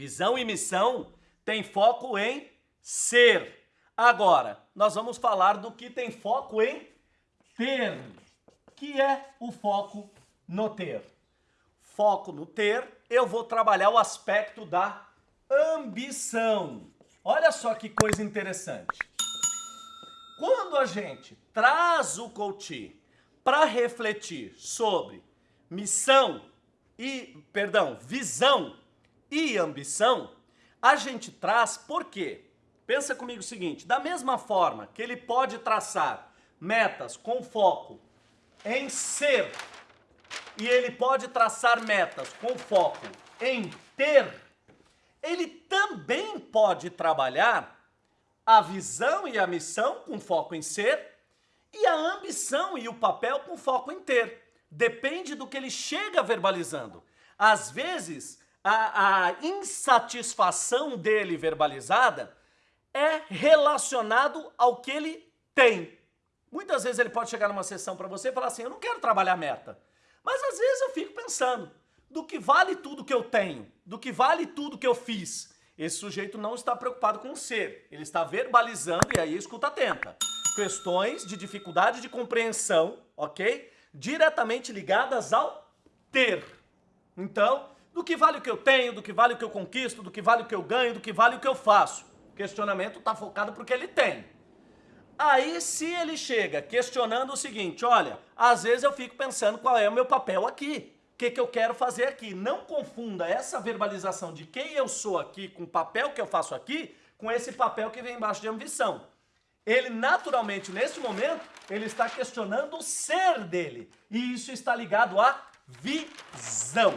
Visão e missão tem foco em ser. Agora, nós vamos falar do que tem foco em ter, que é o foco no ter. Foco no ter, eu vou trabalhar o aspecto da ambição. Olha só que coisa interessante. Quando a gente traz o coach para refletir sobre missão e, perdão, visão e ambição, a gente traz por quê? Pensa comigo o seguinte, da mesma forma que ele pode traçar metas com foco em ser e ele pode traçar metas com foco em ter, ele também pode trabalhar a visão e a missão com foco em ser e a ambição e o papel com foco em ter. Depende do que ele chega verbalizando. Às vezes, a, a insatisfação dele verbalizada é relacionado ao que ele tem. Muitas vezes ele pode chegar numa sessão para você e falar assim, eu não quero trabalhar meta. Mas às vezes eu fico pensando, do que vale tudo que eu tenho, do que vale tudo que eu fiz. Esse sujeito não está preocupado com o ser, ele está verbalizando, e aí escuta atenta, questões de dificuldade de compreensão, ok? Diretamente ligadas ao ter. Então, do que vale o que eu tenho, do que vale o que eu conquisto, do que vale o que eu ganho, do que vale o que eu faço. O questionamento está focado porque ele tem. Aí, se ele chega questionando o seguinte, olha, às vezes eu fico pensando qual é o meu papel aqui que, que eu quero fazer aqui. Não confunda essa verbalização de quem eu sou aqui com o papel que eu faço aqui com esse papel que vem embaixo de ambição. Ele naturalmente, nesse momento, ele está questionando o ser dele. E isso está ligado à visão.